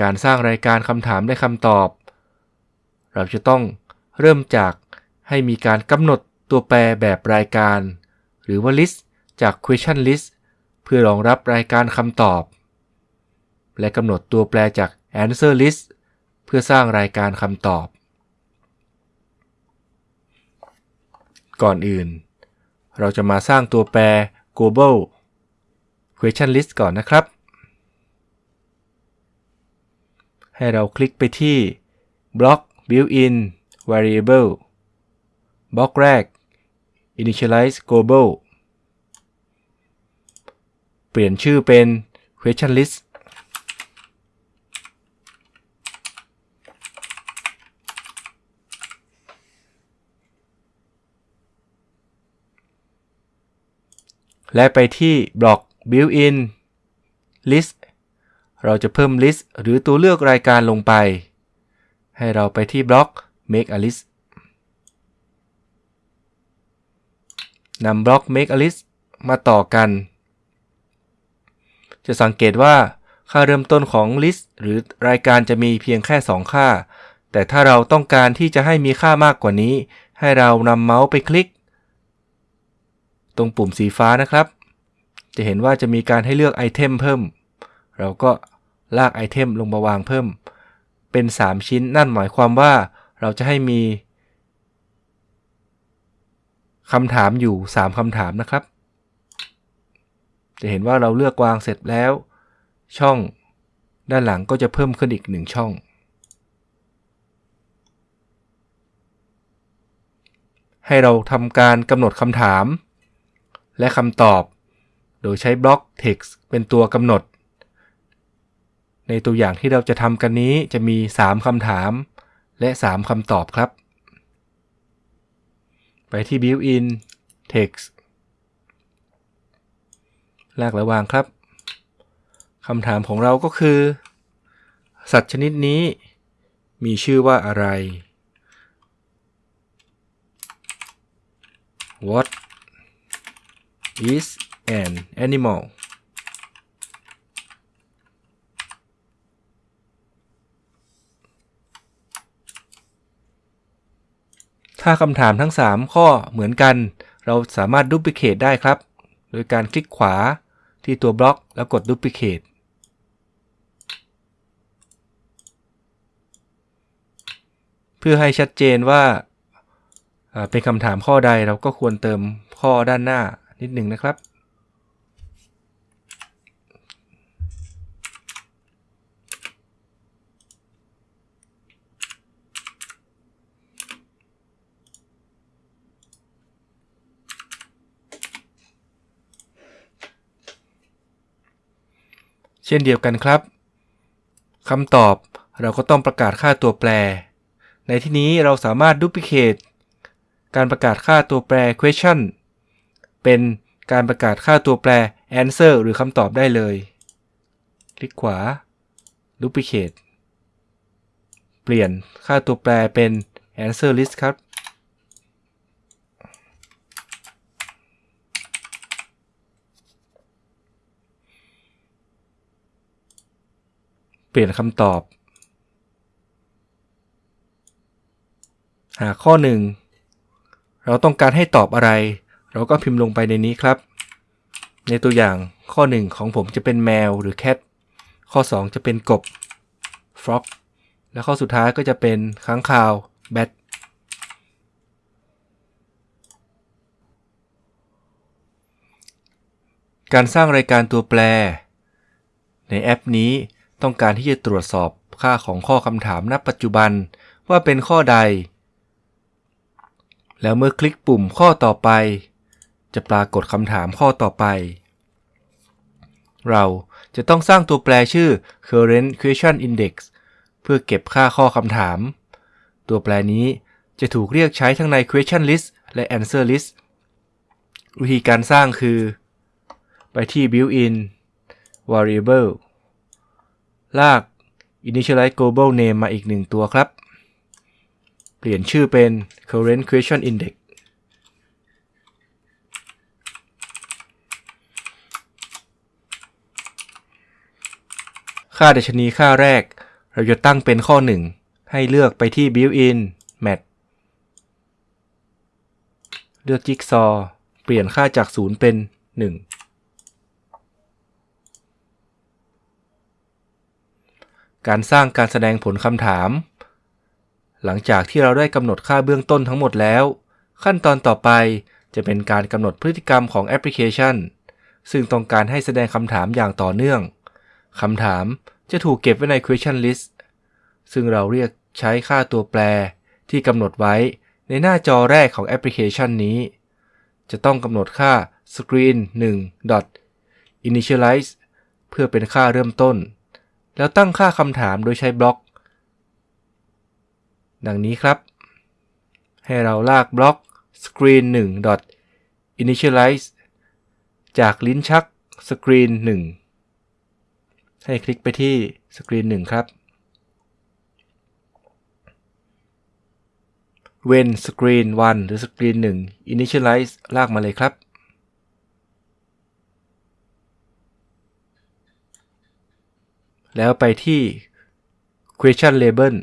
การสร้างรายการคำถามและคำตอบ เราจะต้องเริ่มจากให้มีการกำหนดตัวแปรแบบรายการ หรือว่า list จาก question list เพื่อรองรับรายการคำตอบ และกำหนดตัวแปรจาก answer list เพื่อสร้างรายการคำตอบ ก่อนอื่น เราจะมาสร้างตัวแปร global question list ก่อนนะครับ ให้เราคลิกไปที่ block built-in variable บล็อกแรก initialize global เปลี่ยนชื่อเป็น question list และไปที่บล็อก built-in list เราจะเพิ่ม list หรือตัวเลือกรายการลงไป ให้เราไปที่บล็อก make a list นำบล็อก make a list มาต่อกัน จะสังเกตว่าค่าเริ่มต้นของ list หรือรายการจะมีเพียงแค่ 2 ค่า แต่ถ้าเราต้องการที่จะให้มีค่ามากกว่านี้ ให้เรานำเมาส์ไปคลิก ตรงปุ่มสีฟ้านะครับ จะเห็นว่าจะมีการให้เลือก item เพิ่ม เราก็ ลาก item ลงมาวางเพิ่ม เป็น 3 ชิ้นนั่นหมายความว่าเราจะให้มีคำถามอยู่ 3คำถามนะครับ จะเห็นว่าเราเลือกวางเสร็จแล้ว ช่องด้านหลังก็จะเพิ่มขึ้นอีก 1 ช่อง ให้เราทำการกำหนดคำถาม และคำตอบ โดยใช้บล็อก text เป็นตัวกำหนด ในตัวอย่างที่เราจะทำกันนี้จะมี 3คำถาม และ 3คำตอบครับ ไปที่ built-in text ลากระวางครับคำถามของเราก็คือ สัตว์ชนิดนี้มีชื่อว่าอะไร What is an animal ถ้าคำถามทั้ง 3 ข้อเหมือนกัน เราสามารถดูพิเคตได้ครับ โดยการคลิกขวาที่ตัวบล็อกแล้วกดดูพิเคตเพื่อให้ชัดเจนว่าเป็นคำถามข้อใดเราก็ควรเติมข้อด้านหน้านิดหนึ่งนะครับเช่นเดียวกันครับคำตอบเราก็ต้องประกาศค่าตัวแปร ในที่นี้เราสามารถดูพิเคตการประกาศค่าตัวแปร question เป็นการประกาศค่าตัวแปร answer หรือคำตอบได้เลย คลิกขวา duplicate เปลี่ยนค่าตัวแปรเป็น answer list ครับ เปลี่ยนคำตอบ หาข้อ 1 เราต้องการให้ตอบอะไร เราก็พิมพ์ลงไปในนี้ครับ ในตัวอย่างข้อ 1 ของผมจะเป็นแมวหรือ cat ข้อ 2 จะเป็นกบ frog และข้อสุดท้ายก็จะเป็นค้างคาว bat การสร้างรายการตัวแปร ในแอปนี้ ต้องการที่จะตรวจสอบค่าของข้อคำถามณปัจจุบันว่าเป็นข้อใด แล้วเมื่อคลิกปุ่มข้อต่อไป จะปรากฏคำถามข้อต่อไป เราจะต้องสร้างตัวแปรชื่อ current question index เพื่อเก็บค่าข้อคำถาม ตัวแปรนี้จะถูกเรียกใช้ทั้งใน question list และ answer list วิธีการสร้างคือ ไปที่ built-in variable ลาก initialize global name มาอีกหนึ่งตัวครับ เปลี่ยนชื่อเป็น current question index ค่าดัชนีค่าแรก เราจะตั้งเป็นข้อ 1 ให้เลือกไปที่ built-in match เลือกจิ๊กซอ เปลี่ยนค่าจาก 0 เป็น 1 การสร้างการแสดงผลคำถาม หลังจากที่เราได้กำหนดค่าเบื้องต้นทั้งหมดแล้ว ขั้นตอนต่อไปจะเป็นการกำหนดพฤติกรรมของแอปพลิเคชัน ซึ่งต้องการให้แสดงคำถามอย่างต่อเนื่องคำถามจะถูกเก็บไว้ใน question list ซึ่งเราเรียกใช้ค่าตัวแปรที่กำหนดไว้ในหน้าจอแรกของแอปพลิเคชันนี้ จะต้องกำหนดค่า screen 1 dot initialize เพื่อเป็นค่าเริ่มต้น แล้วตั้งค่าคำถามโดยใช้บล็อก ดังนี้ครับ ให้เราลากบล็อก screen 1 initialize จากลิ้นชัก screen 1 ให้คลิกไปที่ screen 1 ครับ when screen 1 หรือ screen 1 initialize ลากมาเลยครับ แล้วไปที่ question label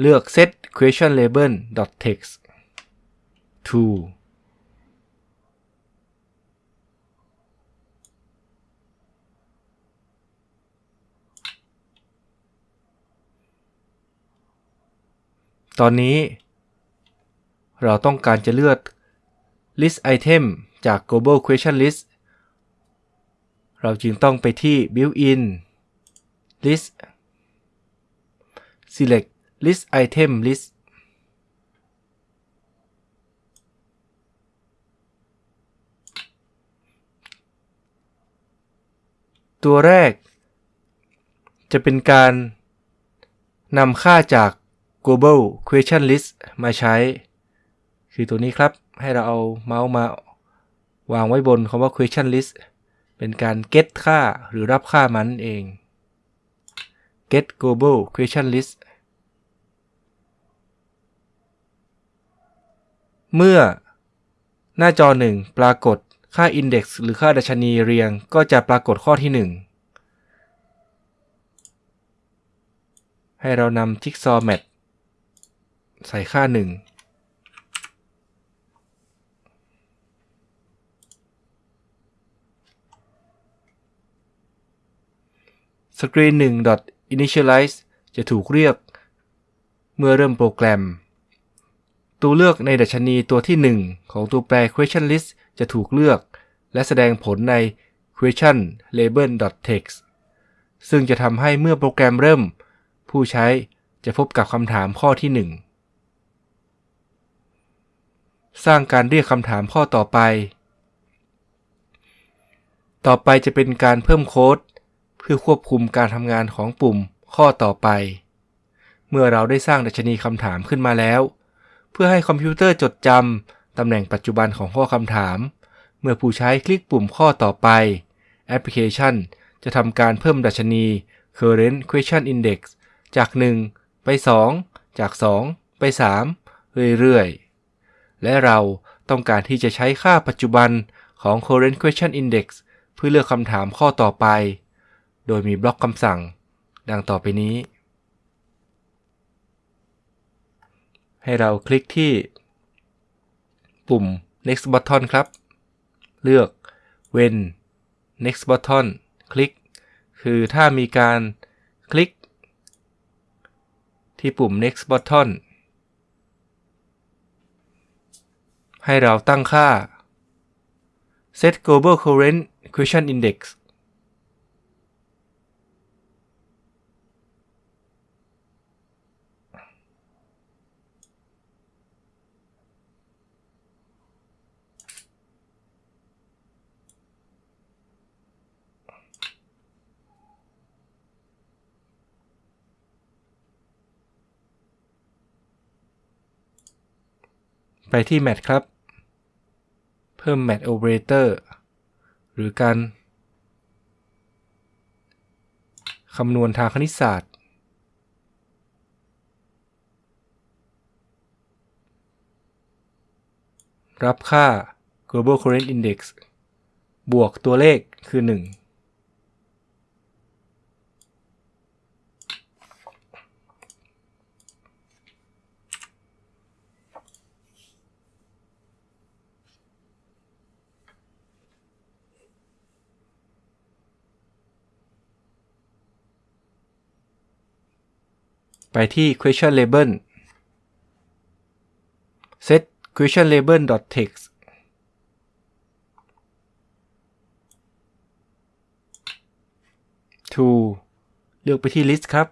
เลือก set question label text to ตอนนี้ เราต้องการจะเลือก list item จาก global question list เราจึงต้องไปที่ built-in list select list item list ตัวแรก จะเป็นการนำค่าจาก global question list มาใช้ คือตัวนี้ครับ ให้เราเอาเมาส์มาวางไว้บนคำว่า question list เป็นการ get ค่าหรือรับค่ามันเอง get global question list เมื่อหน้าจอ 1 ปรากฏค่า index หรือค่าดัชนีเรียงก็จะปรากฏข้อที่ 1 ให้เรานำ jigsaw mat ใส่ค่า 1 screen 1 initialize จะถูกเรียก เมื่อเริ่มโปรแกรม ตัวเลือกในดัชนีตัวที่ 1 ของตัวแปร question list จะถูกเลือก และแสดงผลใน question label text ซึ่งจะทำให้เมื่อโปรแกรมเริ่ม ผู้ใช้จะพบกับคำถามข้อที่ 1 สร้างการเรียกคำถามข้อต่อไป ต่อไปจะเป็นการเพิ่มโค้ด เพื่อควบคุมการทำงานของปุ่มข้อต่อไป เมื่อเราได้สร้างดัชนีคำถามขึ้นมาแล้ว เพื่อให้คอมพิวเตอร์จดจำตำแหน่งปัจจุบันของข้อคำถาม เมื่อผู้ใช้คลิกปุ่มข้อต่อไป แอปพลิเคชัน จะทำการเพิ่มดัชนี current question index จาก 1 ไป 2 จาก 2 ไป 3 เรื่อยๆ และเราต้องการที่จะใช้ค่าปัจจุบันของ current question index เพื่อเลือกคำถามข้อต่อไป โดยมีบล็อกคำสั่ง ดังต่อไปนี้ ให้เราคลิกที่ ปุ่ม next button ครับ เลือก when next button คลิก คือถ้ามีการคลิก ที่ปุ่ม next button ให้เราตั้งค่า set global current question index ไปที่ match ครับ เพิ่ม match operator หรือการคำนวณทางคณิตศาสตร์ รับค่า global current index บวกตัวเลขคือ 1 ไปที่ question label set question label text to เลือกไปที่ list ครับ